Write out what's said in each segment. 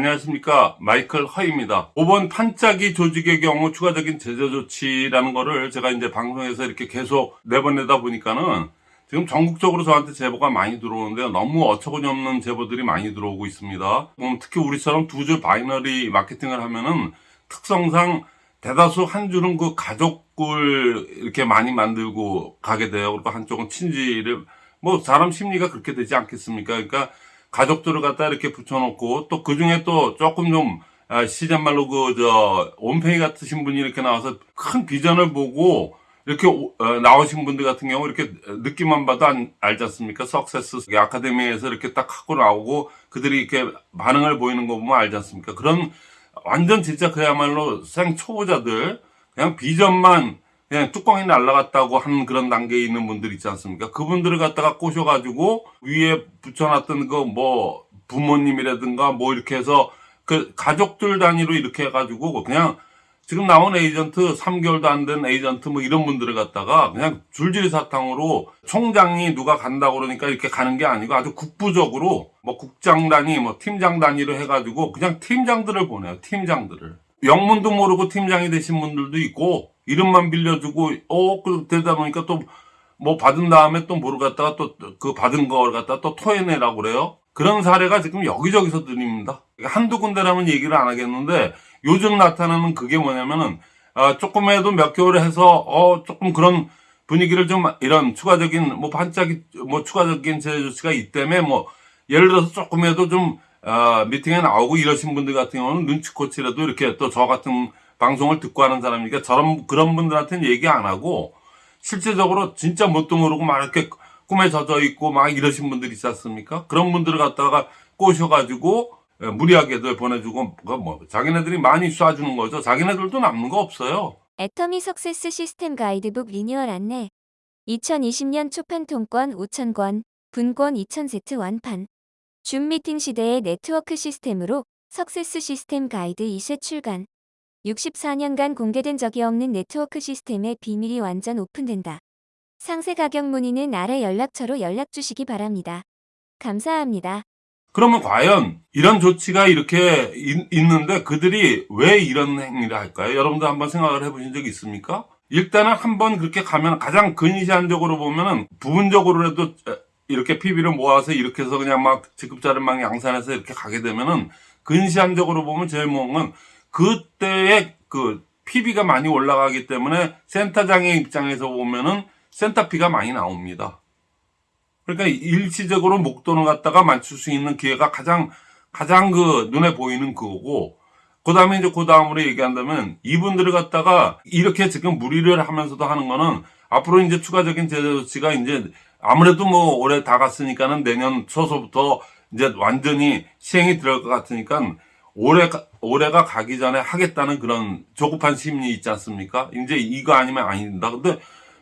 안녕하십니까? 마이클 허입니다. 5번 판짜기 조직의 경우 추가적인 제재 조치라는 거를 제가 이제 방송에서 이렇게 계속 내보내다 보니까는 지금 전국적으로 저한테 제보가 많이 들어오는데요. 너무 어처구니 없는 제보들이 많이 들어오고 있습니다. 음, 특히 우리처럼 두 줄 binary 마케팅을 하면은 특성상 대다수 한 줄은 그 가족을 이렇게 많이 만들고 가게 돼요. 그리고 한쪽은 친지를. 뭐 사람 심리가 그렇게 되지 않겠습니까? 그러니까 가족들을 갖다 이렇게 붙여놓고 또 그 중에 또 조금 좀 아, 시즌말로 그 저 온페이 같으신 분이 이렇게 나와서 큰 비전을 보고 이렇게 오, 어, 나오신 분들 같은 경우 이렇게 느낌만 봐도 안, 알지 않습니까? 석세스 아카데미에서 이렇게 딱 하고 나오고 그들이 이렇게 반응을 보이는 거 보면 알지 않습니까? 그런 완전 진짜 그야말로 생 초보자들 그냥 비전만 그냥 뚜껑이 날라갔다고 하는 그런 단계에 있는 분들 있지 않습니까? 그분들을 갖다가 꼬셔가지고 위에 붙여놨던 그 뭐 부모님이라든가 뭐 이렇게 해서 그 가족들 단위로 이렇게 해가지고 그냥 지금 나온 에이전트 3개월도 안 된 에이전트 뭐 이런 분들을 갖다가 그냥 줄줄이 사탕으로 총장이 누가 간다고 그러니까 이렇게 가는 게 아니고 아주 국부적으로 뭐 국장 단위 뭐 팀장 단위로 해가지고 그냥 팀장들을 보내요 팀장들을 영문도 모르고 팀장이 되신 분들도 있고 이름만 빌려주고 어 그러다 보니까 또 뭐 받은 다음에 또 뭐를 갖다가 또 그 받은 걸 갖다가 또 토해내라고 그래요? 그런 사례가 지금 여기저기서 들립니다. 한두 군데라면 얘기를 안 하겠는데 요즘 나타나는 그게 뭐냐면은 어, 조금해도 몇 개월 해서 어 조금 그런 분위기를 좀 이런 추가적인 뭐 반짝이 뭐 추가적인 제재 조치가 있다며 뭐 예를 들어서 조금해도 좀 어, 미팅에 나오고 이러신 분들 같은 경우는 눈치코치라도 이렇게 또 저 같은 방송을 듣고 하는 사람이니까 저런 그런 분들한테는 얘기 안 하고 실제적으로 진짜 뭣도 모르고 막 이렇게 꿈에 젖어 있고 막 이러신 분들 있지 않습니까? 그런 분들을 갖다가 꼬셔가지고 예, 무리하게들 보내주고 뭐 자기네들이 많이 쏴주는 거죠. 자기네들도 남는 거 없어요. 애터미 success 시스템 가이드북 리뉴얼 안내 2020년 초판 통권 5,000권, 분권 2,000세트 완판 줌 미팅 시대의 네트워크 시스템으로 success 시스템 가이드 2세 출간 64년간 공개된 적이 없는 네트워크 시스템의 비밀이 완전 오픈된다. 상세 가격 문의는 아래 연락처로 연락 주시기 바랍니다. 감사합니다. 그러면 과연 이런 조치가 이렇게 있, 있는데 그들이 왜 이런 행위를 할까요? 여러분들 한번 생각을 해보신 적 있습니까? 일단은 한번 그렇게 가면 가장 근시안적으로 보면은 부분적으로라도 이렇게 PB를 모아서 이렇게 해서 그냥 막 직급자를 막 양산해서 이렇게 가게 되면은 근시안적으로 보면 제일 좋은 건 그때의 그 PB가 많이 올라가기 때문에 센터장의 입장에서 보면은 센터피가 많이 나옵니다. 그러니까 일시적으로 목돈을 갖다가 맞출 수 있는 기회가 가장 가장 그 눈에 보이는 그거고 그 다음에 이제 그 다음으로 얘기한다면 이분들을 갖다가 이렇게 지금 무리를 하면서도 하는 거는 앞으로 이제 추가적인 제재 조치가 이제 아무래도 뭐 올해 다 갔으니까는 내년 초서부터 이제 완전히 시행이 들어갈 것 같으니까 올해 올해가 가기 전에 하겠다는 그런 조급한 심리 있지 않습니까? 이제 이거 아니면 아니다. 근데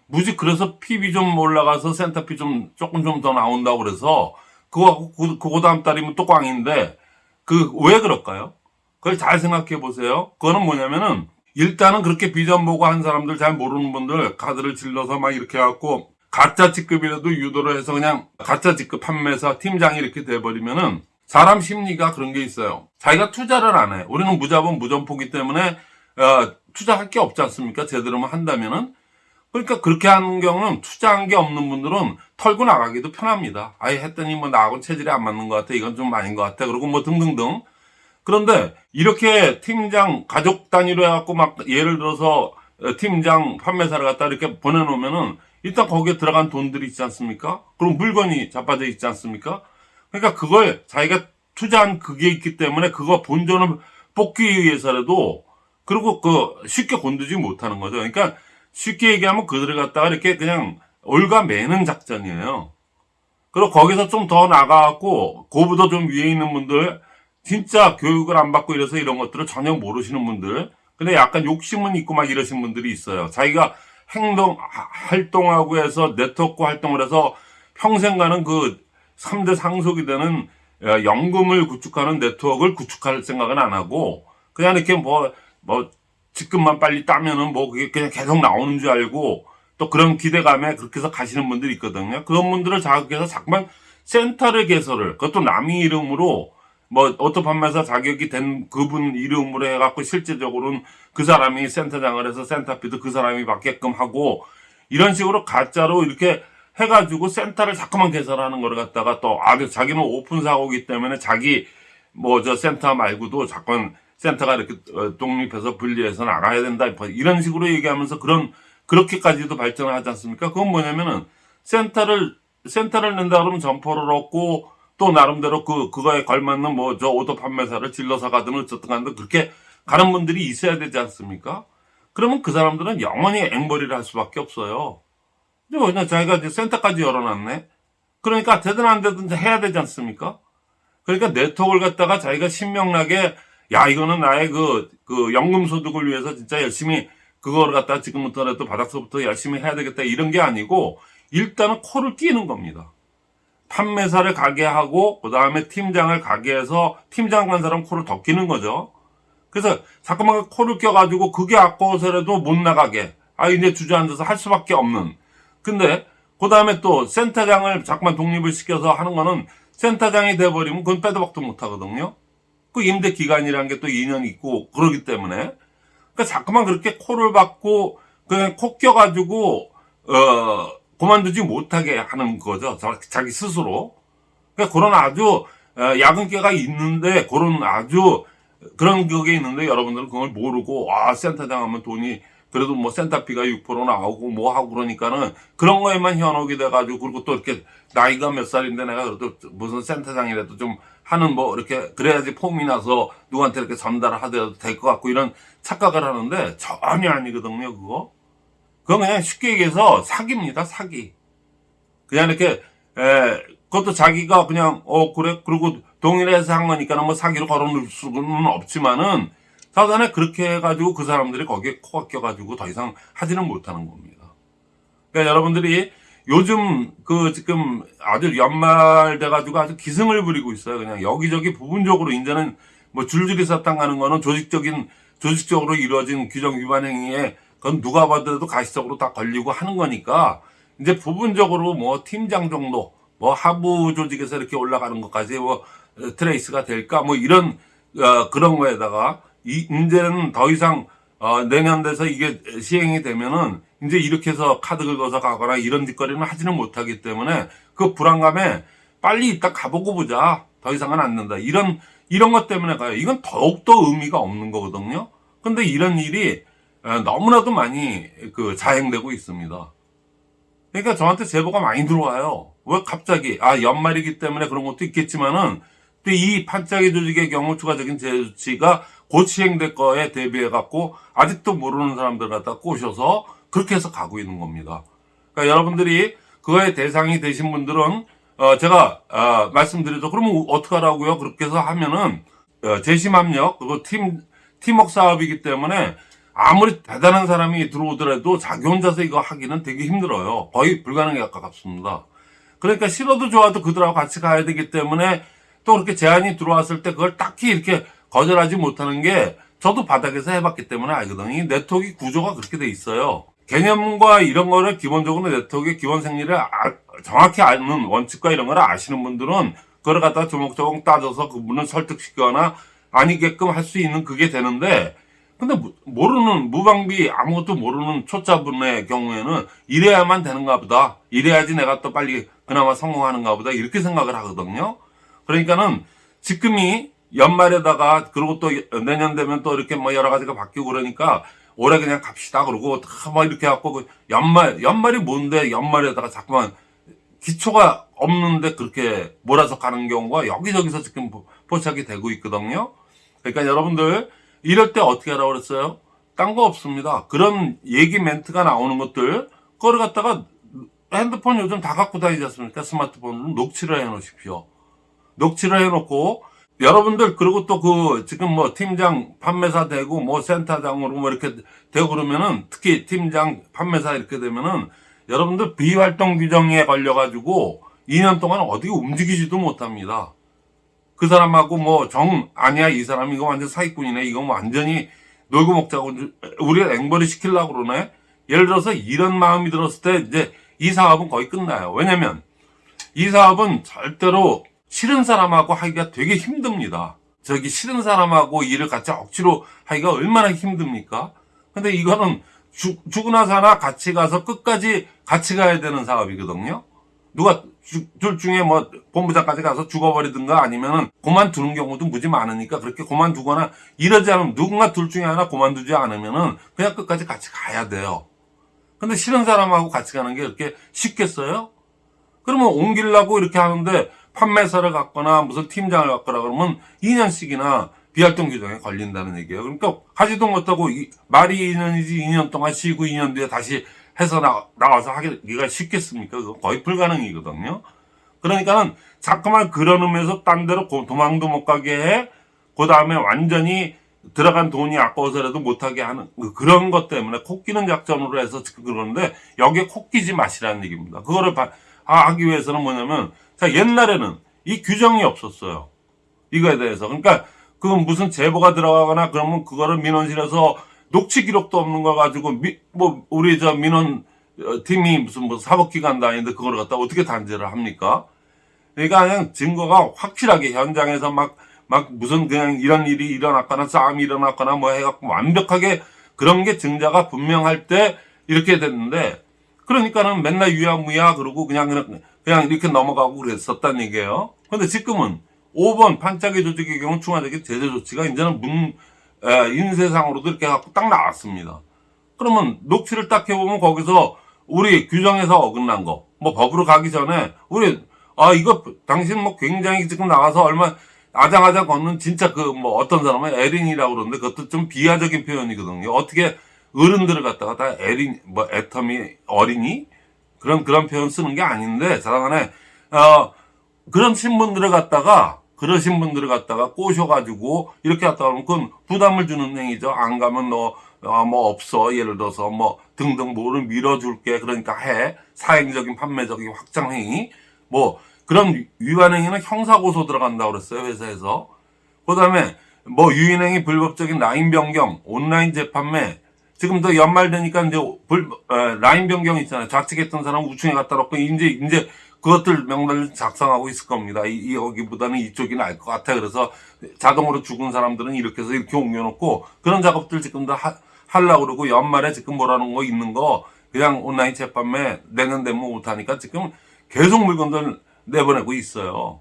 무지 그래서 PB 좀 올라가서 센터피 좀 조금 좀 더 나온다고 그래서 그거 그, 그 다음 달이면 또 꽝인데 그 왜 그럴까요? 그걸 잘 생각해 보세요. 그거는 뭐냐면은 일단은 그렇게 비전 보고 한 사람들 잘 모르는 분들 카드를 질러서 막 이렇게 해갖고 가짜 직급이라도 유도를 해서 그냥 가짜 직급 판매사 팀장이 이렇게 돼버리면은 사람 심리가 그런 게 있어요. 자기가 투자를 안 해. 우리는 무자본 무점포기 때문에 어, 투자할 게 없지 않습니까? 제대로만 한다면은 그러니까 그렇게 하는 경우는 투자한 게 없는 분들은 털고 나가기도 편합니다. 아예 했더니 뭐 나하고 체질이 안 맞는 것 같아. 이건 좀 아닌 것 같아. 그리고 뭐 등등등. 그런데 이렇게 팀장 가족 단위로 해갖고 막 예를 들어서 팀장 판매사를 갖다 이렇게 보내놓으면은 일단 거기에 들어간 돈들이 있지 않습니까? 그럼 물건이 자빠져 있지 않습니까? 그러니까 그걸 자기가 투자한 그게 있기 때문에 그거 본전을 뽑기 위해서라도 그리고 그 쉽게 건드지 못하는 거죠. 그러니까 쉽게 얘기하면 그들을 갖다가 이렇게 그냥 올가 매는 작전이에요. 그리고 거기서 좀 더 나가갖고 고보다 좀 위에 있는 분들 진짜 교육을 안 받고 이래서 이런 것들을 전혀 모르시는 분들 근데 약간 욕심은 있고 막 이러신 분들이 있어요. 자기가 행동 활동하고 해서 네트워크 활동을 해서 평생 가는 그 3대 상속이 되는 연금을 구축하는 네트워크를 구축할 생각은 안 하고 그냥 이렇게 뭐뭐 뭐 직급만 빨리 따면은 뭐 그게 그냥 계속 나오는 줄 알고 또 그런 기대감에 그렇게 해서 가시는 분들이 있거든요. 그런 분들을 자극해서 자꾸만 센터를 개설을 그것도 남의 이름으로 뭐 auto 판매사 자격이 된 그분 이름으로 해갖고 실제적으로는 그 사람이 센터장을 해서 센터 fee도 그 사람이 받게끔 하고 이런 식으로 가짜로 이렇게 해가지고 센터를 자꾸만 개설하는 거를 갖다가 또 아주 자기는 오픈 사고기 때문에 자기 뭐 저 센터 말고도 자꾸만 센터가 이렇게 어, 독립해서 분리해서 나가야 된다 뭐 이런 식으로 얘기하면서 그런 그렇게까지도 발전을 하지 않습니까? 그건 뭐냐면은 센터를 센터를 낸다 그러면 점포를 얻고 또 나름대로 그 그거에 걸맞는 뭐 저 auto 판매사를 질러서 가든 어쨌든 간데 그렇게 가는 분들이 있어야 되지 않습니까? 그러면 그 사람들은 영원히 앵벌이를 할 수밖에 없어요. 왜냐 자기가 이제 센터까지 열어놨네. 그러니까 되든 안 되든 해야 되지 않습니까? 그러니까 네트워크를 갖다가 자기가 신명나게 야 이거는 나의 그, 그 연금 소득을 위해서 진짜 열심히 그거를 갖다가 지금부터라도 바닥서부터 열심히 해야 되겠다 이런 게 아니고 일단은 코를 끼는 겁니다. 판매사를 가게 하고 그 다음에 팀장을 가게 해서 팀장 간 사람 코를 더 끼는 거죠. 그래서 자꾸만 코를 껴가지고 그게 아까워서라도 못 나가게 아 이제 주저앉아서 할 수밖에 없는 근데 그 다음에 또 센터장을 자꾸만 독립을 시켜서 하는 거는 센터장이 돼버리면 그건 빼도 박도 못 하거든요. 그 임대 기간이라는 게 또 2년 있고 그러기 때문에 그러니까 자꾸만 그렇게 코를 박고 그냥 코 껴가지고 어 그만두지 못하게 하는 거죠. 자- 자기 스스로. 그러니까 그런 아주 어, 야근계가 있는데 그런 아주 그런 격에 있는데 여러분들은 그걸 모르고 아 센터장 하면 돈이 그래도 뭐 센터비가 6% 나오고 뭐 하고 그러니까는 그런 거에만 현혹이 돼가지고 그리고 또 이렇게 나이가 몇 살인데 내가 그래도 무슨 센터장이라도 좀 하는 뭐 이렇게 그래야지 폼이 나서 누구한테 이렇게 전달을 하더라도 될 것 같고 이런 착각을 하는데 전혀 아니거든요 그거. 그건 그냥 쉽게 얘기해서 사기입니다 사기. 그냥 이렇게 에 그것도 자기가 그냥 어 그래? 그리고 동일해서 한 거니까는 뭐 사기로 걸어놓을 수는 없지만은 사전에 그렇게 해가지고 그 사람들이 거기에 코가 껴가지고 더 이상 하지는 못하는 겁니다. 그러니까 여러분들이 요즘 그 지금 아주 연말 돼가지고 아주 기승을 부리고 있어요. 그냥 여기저기 부분적으로 이제는 뭐 줄줄이 사탕 가는 거는 조직적인 조직적으로 이루어진 규정 위반 행위에 그건 누가 봐도 가시적으로 다 걸리고 하는 거니까 이제 부분적으로 뭐 팀장 정도 뭐 하부 조직에서 이렇게 올라가는 것까지 뭐 어, trace가 될까 뭐 이런 어, 그런 거에다가 이 이제는 더 이상 어, 내년 돼서 이게 시행이 되면은 이제 이렇게 해서 카드 긁어서 가거나 이런 짓거리는 하지는 못하기 때문에 그 불안감에 빨리 이따 가보고 보자. 더 이상은 안 된다. 이런 이런 것 때문에 가요. 이건 더욱더 의미가 없는 거거든요. 근데 이런 일이 어, 너무나도 많이 그 자행되고 있습니다. 그러니까 저한테 제보가 많이 들어와요. 왜 갑자기 아 연말이기 때문에 그런 것도 있겠지만은 또 이 판짜기 조직의 경우 추가적인 제조치가 곧 시행될 거에 대비해 갖고 아직도 모르는 사람들 갖다 꼬셔서 그렇게 해서 가고 있는 겁니다. 그러니까 여러분들이 그거의 대상이 되신 분들은 어 제가 어 말씀드리죠. 그러면 어떻게 하라고요? 그렇게 해서 하면은 어 재심압력 그리고 팀 팀워크 사업이기 때문에 아무리 대단한 사람이 들어오더라도 자기 혼자서 이거 하기는 되게 힘들어요. 거의 불가능에 가깝습니다. 그러니까 싫어도 좋아도 그들하고 같이 가야 되기 때문에 또 그렇게 제안이 들어왔을 때 그걸 딱히 이렇게 거절하지 못하는 게 저도 바닥에서 해봤기 때문에 알거든요. 이 네트워크 구조가 그렇게 돼 있어요. 개념과 이런 거를 기본적으로 네트워크의 기본 생리를 아- 정확히 아는 원칙과 이런 걸 아시는 분들은 그걸 갖다 조목조목 따져서 그분을 설득시키거나 아니게끔 할 수 있는 그게 되는데 근데 모- 모르는 무방비 아무것도 모르는 초짜분의 경우에는 이래야만 되는가 보다 이래야지 내가 또 빨리 그나마 성공하는가 보다 이렇게 생각을 하거든요 그러니까는 지금이 연말에다가 그리고 또 내년 되면 또 이렇게 뭐 여러 가지가 바뀌고 그러니까 올해 그냥 갑시다 그러고 다막 이렇게 갖고 그 연말 연말이 뭔데 연말에다가 자꾸만 기초가 없는데 그렇게 몰아서 가는 경우가 여기저기서 지금 포- 포착이 되고 있거든요. 그러니까 여러분들 이럴 때 어떻게 하라고 그랬어요? 딴 거 없습니다. 그런 얘기 멘트가 나오는 것들 그걸 갖다가 핸드폰 요즘 다 갖고 다니지 않습니까? 스마트폰으로 녹취를 해 놓으십시오. 녹취를 해 놓고 여러분들 그리고 또 그 지금 뭐 팀장 판매사 되고 뭐 센터장으로 뭐 이렇게 되고 그러면은 특히 팀장 판매사 이렇게 되면은 여러분들 비활동 규정에 걸려 가지고 2년 동안 어디 움직이지도 못합니다. 그 사람하고 뭐 정 아니야 이 사람 이거 완전 사기꾼이네. 이거 뭐 완전히 놀고 먹자고 우리가 앵벌이 시키려고 그러네. 예를 들어서 이런 마음이 들었을 때 이제 이 사업은 거의 끝나요. 왜냐면 이 사업은 절대로 싫은 사람하고 하기가 되게 힘듭니다. 저기 싫은 사람하고 일을 같이 억지로 하기가 얼마나 힘듭니까? 근데 이거는 죽, 죽으나 사나 같이 가서 끝까지 같이 가야 되는 사업이거든요. 누가 주- 둘 중에 뭐 본부장까지 가서 죽어버리든가 아니면은 그만두는 경우도 무지 많으니까 그렇게 그만두거나 이러지 않으면 누군가 둘 중에 하나 그만두지 않으면은 그냥 끝까지 같이 가야 돼요. 근데 싫은 사람하고 같이 가는 게 그렇게 쉽겠어요? 그러면 옮기려고 이렇게 하는데 판매사를 갖거나 무슨 팀장을 갖거나 그러면 2년씩이나 비활동 규정에 걸린다는 얘기예요. 그러니까 하지도 못하고 이- 말이 2년이지 2년 동안 쉬고 2년 뒤에 다시 해서 나, 나와서 하기가 쉽겠습니까? 그거 거의 불가능이거든요. 그러니까는 자꾸만 그런 의미에서 딴 데로 고- 도망도 못 가게 해. 그 다음에 완전히 들어간 돈이 아까워서라도 못하게 하는 그- 그런 것 때문에 코끼는 작전으로 해서 그러는데 여기에 코끼지 마시라는 얘기입니다. 그거를 바- 아, 하기 위해서는 뭐냐면 자 옛날에는 이 규정이 없었어요. 이거에 대해서 그러니까 그건 무슨 제보가 들어가거나 그러면 그거를 민원실에서 녹취 기록도 없는 거 가지고 미, 뭐 우리 저 민원 어, 팀이 무슨 뭐 사법기관도 아닌데 그걸 갖다 어떻게 단죄를 합니까? 그러니까 그냥 증거가 확실하게 현장에서 막, 막 무슨 그냥 이런 일이 일어났거나 싸움이 일어났거나 뭐 해갖고 완벽하게 그런 게 증자가 분명할 때 이렇게 됐는데 그러니까는 맨날 유야무야 그러고 그냥 그냥, 그냥 이렇게 넘어가고 그랬었단 얘기예요. 근데 지금은 5번 반짝이 조직의 경우 추가적인 제재 조치가 이제는 문, 에, 인쇄상으로도 이렇게 갖고 딱 나왔습니다. 그러면 녹취를 딱 해보면 거기서 우리 규정에서 어긋난 거, 뭐 법으로 가기 전에 우리 아 이거 당신 뭐 굉장히 지금 나가서 얼마 아장아장 걷는 진짜 그 뭐 어떤 사람은 에린이라고 그러는데 그것도 좀 비하적인 표현이거든요. 어떻게 어른들을 갖다가 다 에린 뭐 애터미 어린이 그런 그런 표현 쓰는 게 아닌데 자랑하네 어 그런 신분들을 갖다가 그러신 분들을 갖다가 꼬셔가지고 이렇게 갖다 하면 그건 부담을 주는 행위죠. 안 가면 너, 어, 뭐 없어. 예를 들어서 뭐 등등 뭐를 밀어줄게. 그러니까 해. 사행적인 판매적인 확장 행위. 뭐 그런 위반 행위는 형사고소 들어간다고 그랬어요. 회사에서. 그 다음에 뭐 유인행위 불법적인 라인 변경, 온라인 재판매. 지금도 연말 되니까 이제 불, 어, 라인 변경 있잖아요. 좌측했던 사람 우측에 갖다 놓고 이제 이제 그것들 명단을 작성하고 있을 겁니다. 이, 이 여기보다는 이쪽이 나을 것 같아. 그래서 자동으로 죽은 사람들은 이렇게 해서 이렇게 옮겨놓고 그런 작업들 지금 다 하, 하려고 그러고 연말에 지금 뭐라는 거 있는 거 그냥 온라인 재판매 내년 되면 못하니까 지금 계속 물건들 내보내고 있어요.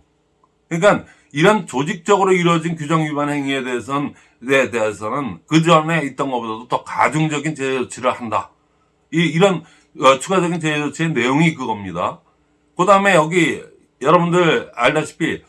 그러니까 이런 조직적으로 이루어진 규정 위반 행위에 대해서는 에 대해서는 그 전에 있던 것보다도 더 가중적인 제재 조치를 한다. 이 이런 어, 추가적인 제재 조치의 내용이 그겁니다. 그 다음에 여기 여러분들 알다시피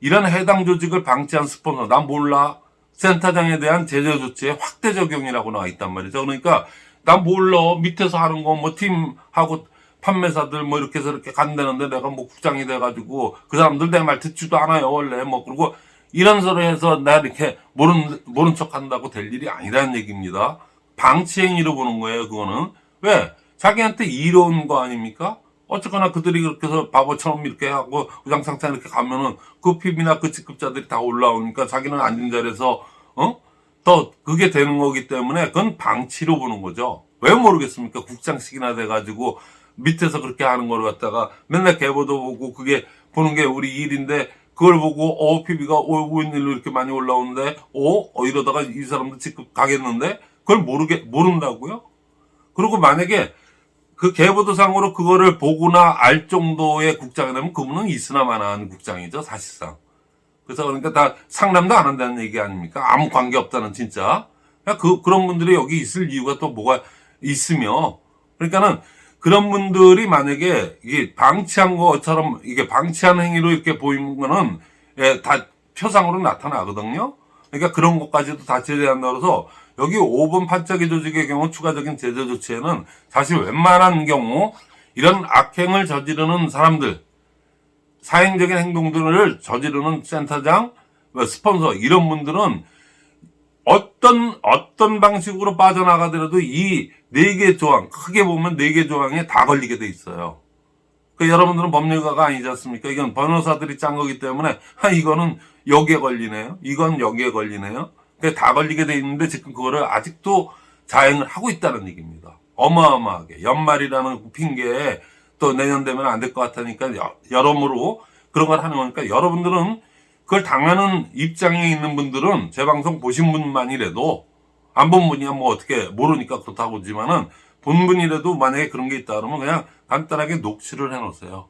이런 해당 조직을 방치한 스폰서 난 몰라 센터장에 대한 제재 조치의 확대 적용이라고 나와 있단 말이죠. 그러니까 난 몰라 밑에서 하는 거 뭐 팀하고 판매사들 뭐 이렇게 해서 이렇게 간다는데 내가 뭐 국장이 돼가지고 그 사람들 내 말 듣지도 않아요 원래 뭐 그리고 이런 소리 해서 나 이렇게 모른 모른 척 한다고 될 일이 아니라는 얘기입니다. 방치 행위로 보는 거예요 그거는 왜 자기한테 이로운 거 아닙니까? 어쨌거나 그들이 그렇게 해서 바보처럼 이렇게 하고 우장창창 이렇게 가면은 그 PB나 그 직급자들이 다 올라오니까 자기는 앉은 자리에서 어? 더 그게 되는 거기 때문에 그건 방치로 보는 거죠. 왜 모르겠습니까? 국장식이나 돼가지고 밑에서 그렇게 하는 걸 갖다가 맨날 개보도 보고 그게 보는 게 우리 일인데 그걸 보고 어 PB가 어 웬일로 이렇게 많이 올라오는데 어? 어 이러다가 이 사람도 직급 가겠는데 그걸 모르게 모른다고요? 그리고 만약에 그 계보도상으로 그거를 보거나 알 정도의 국장이라면 그분은 있으나 마나한 국장이죠 사실상. 그래서 그러니까 다 상담도 안 한다는 얘기 아닙니까? 아무 관계 없다는 진짜. 그러니까 그 그런 분들이 여기 있을 이유가 또 뭐가 있으며 그러니까는 그런 분들이 만약에 이게 방치한 것처럼 이게 방치한 행위로 이렇게 보이는 거는 예, 다 표상으로 나타나거든요. 그러니까 그런 것까지도 다 제재한다 그래서 여기 5번 판짜기 조직의 경우 추가적인 제재 조치에는 사실 웬만한 경우 이런 악행을 저지르는 사람들 사행적인 행동들을 저지르는 센터장, 뭐 스폰서 이런 분들은 어떤 어떤 방식으로 빠져나가더라도 이 네 개 조항 크게 보면 네 개 조항에 다 걸리게 돼 있어요. 그 여러분들은 법률가가 아니지 않습니까? 이건 변호사들이 짠 거기 때문에 아 이거는 여기에 걸리네요. 이건 여기에 걸리네요. 그다 걸리게 돼 있는데 지금 그거를 아직도 자행을 하고 있다는 얘기입니다. 어마어마하게 연말이라는 핑계에 또 내년 되면 안 될 것 같으니까 여- 여러모로 그런 걸 하는 거니까 여러분들은 그걸 당하는 입장에 있는 분들은 제 방송 보신 분만이라도 안 본 분이야 뭐 어떻게 모르니까 그렇다고 하지만은 본 분이라도 만약에 그런 게 있다 그러면 그냥 간단하게 녹취를 해 놓으세요.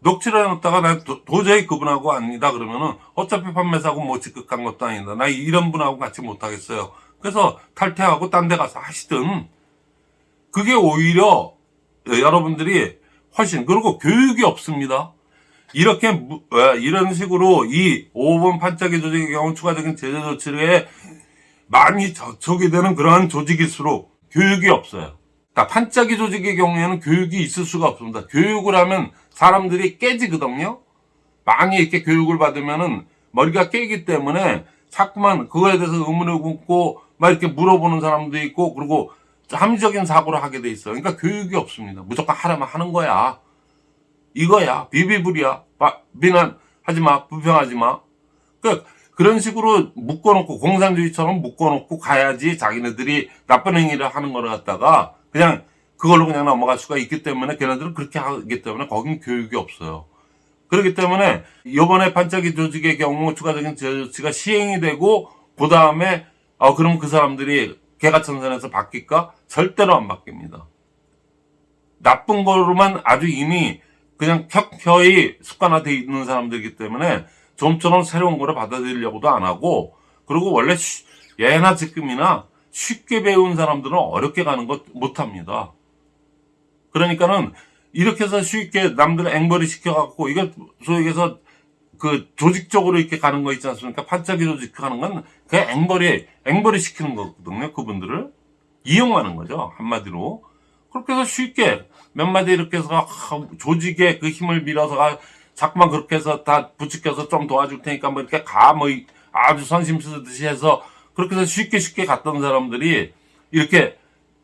녹취를 해놓다가 나 도, 도저히 그분하고 아니다 그러면은 어차피 판매사고 뭐 직급한 것도 아니다. 나 이런 분하고 같이 못하겠어요. 그래서 탈퇴하고 딴 데 가서 하시든 그게 오히려 여러분들이 훨씬 그리고 교육이 없습니다. 이렇게 무- 어, 이런 식으로 이 5번 판짜기 조직의 경우 추가적인 제재 조치에 많이 저촉이 되는 그러한 조직일수록 교육이 없어요. 그러니까 판짜기 조직의 경우에는 교육이 있을 수가 없습니다. 교육을 하면 사람들이 깨지거든요. 많이 이렇게 교육을 받으면은 머리가 깨기 때문에 자꾸만 그거에 대해서 의문을 굽고 막 이렇게 물어보는 사람도 있고 그리고 합리적인 사고를 하게 돼 있어요. 그러니까 교육이 없습니다. 무조건 하라면 하는 거야. 이거야. 비비불이야. 바- 비난하지 마. 불평하지 마. 그 그 런 식으로 묶어놓고 공산주의처럼 묶어놓고 가야지 자기네들이 나쁜 행위를 하는 거를 갖다가 그냥 그걸로 그냥 넘어갈 수가 있기 때문에 걔네들은 그렇게 하기 때문에 거긴 교육이 없어요. 그렇기 때문에 이번에 반짝이 조직의 경우 추가적인 조치가 시행이 되고 그 다음에 어 그럼 그 사람들이 개가천선에서 바뀔까? 절대로 안 바뀝니다. 나쁜 거로만 아주 이미 그냥 켜켜이 습관화돼 있는 사람들이기 때문에 좀처럼 새로운 거를 받아들이려고도 안 하고 그리고 원래 쉬- 예나 지금이나 쉽게 배운 사람들은 어렵게 가는 것 못합니다. 그러니까는 이렇게 해서 쉽게 남들을 앵벌이 시켜갖고 이거 소위 얘기해서 그 조직적으로 이렇게 가는 거 있지 않습니까? 조직 하는 건 그냥 앵벌이 앵벌이 시키는 거거든요. 그분들을 이용하는 거죠. 한마디로 그렇게 해서 쉽게 몇 마디 이렇게 해서 아, 조직의 그 힘을 밀어서 아, 자꾸만 그렇게 해서 다 부추겨서 좀 도와줄 테니까 뭐 이렇게 가 뭐 아주 선심 쓰듯이 해서 그렇게 해서 쉽게 쉽게 갔던 사람들이 이렇게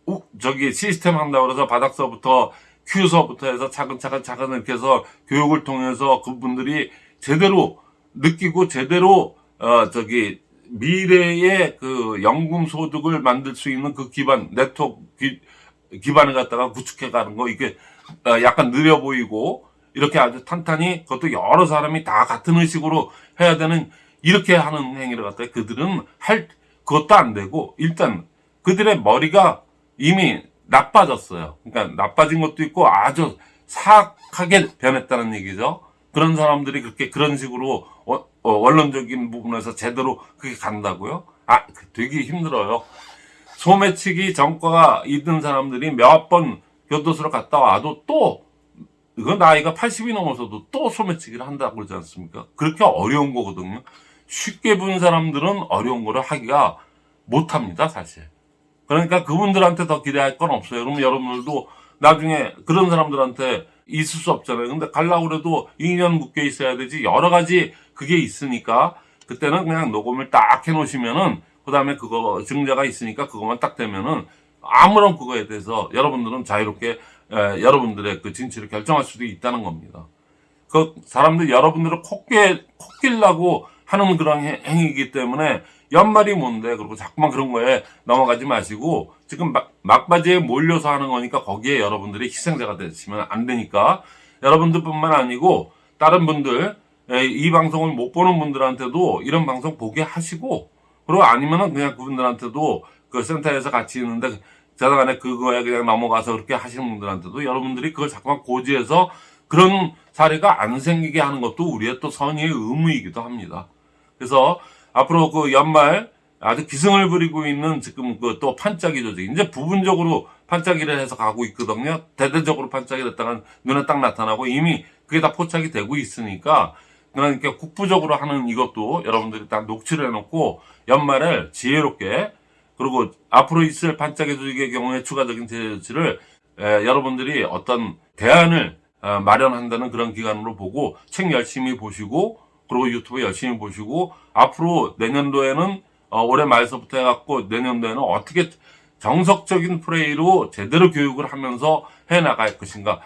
우- 저기 시스템 한다고 그래서 바닥서부터 큐서부터 해서 차근차근 차근 이렇게 해서 교육을 통해서 그분들이 제대로 느끼고 제대로 어 저기 미래의 그 연금 소득을 만들 수 있는 그 기반 네트워크 기, 기반을 갖다가 구축해 가는 거 이게 어, 약간 느려 보이고 이렇게 아주 탄탄히 그것도 여러 사람이 다 같은 의식으로 해야 되는 이렇게 하는 행위를 갖다가 그들은 할 그것도 안 되고 일단 그들의 머리가 이미 나빠졌어요. 그러니까 나빠진 것도 있고 아주 사악하게 변했다는 얘기죠. 그런 사람들이 그렇게 그런 식으로 어, 어, 원론적인 부분에서 제대로 그게 간다고요? 아, 그 되게 힘들어요. 소매치기 전과가 있는 사람들이 몇 번 교도소를 갔다 와도 또 이거 나이가 80이 넘어서도 또 소매치기를 한다고 그러지 않습니까? 그렇게 어려운 거거든요. 쉽게 본 사람들은 어려운 거를 하기가 못합니다, 사실. 그러니까 그분들한테 더 기대할 건 없어요. 그러면 여러분들도 나중에 그런 사람들한테 있을 수 없잖아요. 근데 가려고 그래도 2년 묶여 있어야 되지. 여러 가지 그게 있으니까 그때는 그냥 녹음을 딱 해놓으시면은 그 다음에 그거 증자가 있으니까 그것만 딱 되면은 아무런 그거에 대해서 여러분들은 자유롭게 에, 여러분들의 그 진취를 결정할 수도 있다는 겁니다. 그 사람들 여러분들을 콧게 콧길라고 하는 그런 행- 행위이기 때문에 연말이 뭔데 그리고 자꾸만 그런 거에 넘어가지 마시고 지금 막, 막바지에 몰려서 하는 거니까 거기에 여러분들이 희생자가 되시면 안 되니까 여러분들뿐만 아니고 다른 분들 에, 이 방송을 못 보는 분들한테도 이런 방송 보게 하시고 그리고 아니면은 그냥 그분들한테도 그 센터에서 같이 있는데 자다간에 그거에 그냥 넘어가서 그렇게 하시는 분들한테도 여러분들이 그걸 자꾸만 고지해서 그런 사례가 안 생기게 하는 것도 우리의 또 선의의 의무이기도 합니다. 그래서 앞으로 그 연말 아주 기승을 부리고 있는 지금 그 또 판짜기 조직 이제 부분적으로 판짜기를 해서 가고 있거든요. 대대적으로 판짜기를 했다가 눈에 딱 나타나고 이미 그게 다 포착이 되고 있으니까 그러니까 국부적으로 하는 이것도 여러분들이 다 녹취를 해놓고 연말에 지혜롭게 그리고 앞으로 있을 반짝이 조직의 경우에 추가적인 제재 조치를 에, 여러분들이 어떤 대안을 어, 마련한다는 그런 기간으로 보고 책 열심히 보시고 그리고 유튜브 열심히 보시고 앞으로 내년도에는 어, 올해 말서부터 해갖고 내년도에는 어떻게 정석적인 플레이로 제대로 교육을 하면서 해 나갈 것인가.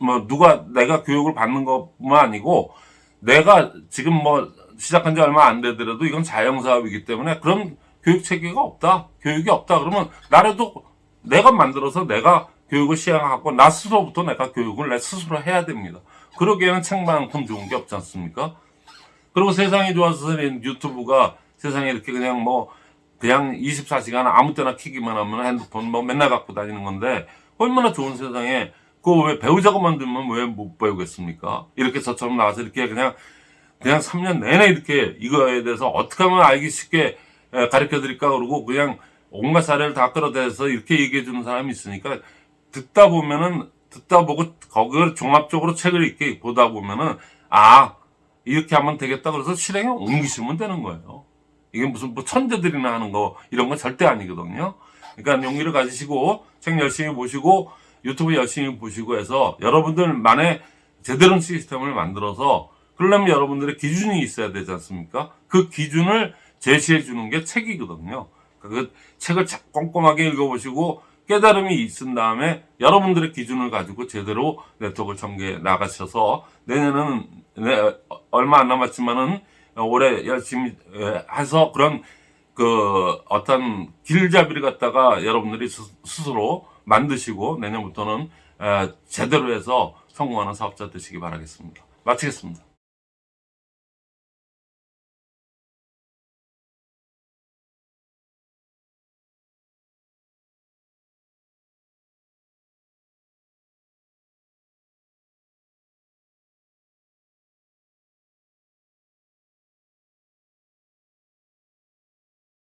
뭐 누가 내가 교육을 받는 것뿐만 아니고 내가 지금 뭐 시작한 지 얼마 안 되더라도 이건 자영사업이기 때문에 그런 교육 체계가 없다. 교육이 없다. 그러면 나라도 내가 만들어서 내가 교육을 시행하고 나 스스로부터 내가 교육을 내 스스로 해야 됩니다. 그러기에는 책만큼 좋은 게 없지 않습니까? 그리고 세상이 좋아서 유튜브가 세상에 이렇게 그냥 뭐 그냥 24시간 아무 때나 키기만 하면 핸드폰 뭐 맨날 갖고 다니는 건데 얼마나 좋은 세상에 그거 왜 배우자고 만들면 왜 못 배우겠습니까? 이렇게 저처럼 나와서 이렇게 그냥 그냥 3년 내내 이렇게 이거에 대해서 어떻게 하면 알기 쉽게 가르쳐 드릴까 그러고 그냥 온갖 사례를 다 끌어대서 이렇게 얘기해 주는 사람이 있으니까 듣다 보면은 듣다 보고 거기를 종합적으로 책을 이렇게 보다 보면은 아 이렇게 하면 되겠다 그래서 실행에 옮기시면 되는 거예요. 이게 무슨 뭐 천재들이나 하는 거 이런 건 절대 아니거든요. 그러니까 용기를 가지시고 책 열심히 보시고 유튜브 열심히 보시고 해서 여러분들만의 제대로 된 시스템을 만들어서 그러려면 여러분들의 기준이 있어야 되지 않습니까? 그 기준을 제시해 주는 게 책이거든요. 그 책을 자- 꼼꼼하게 읽어보시고 깨달음이 있은 다음에 여러분들의 기준을 가지고 제대로 네트워크를 전개해 나가셔서 내년은 네, 얼마 안 남았지만은 올해 열심히 에, 해서 그런 그 어떤 길잡이를 갖다가 여러분들이 스- 스스로 만드시고 내년부터는 에, 제대로 해서 성공하는 사업자 되시기 바라겠습니다. 마치겠습니다.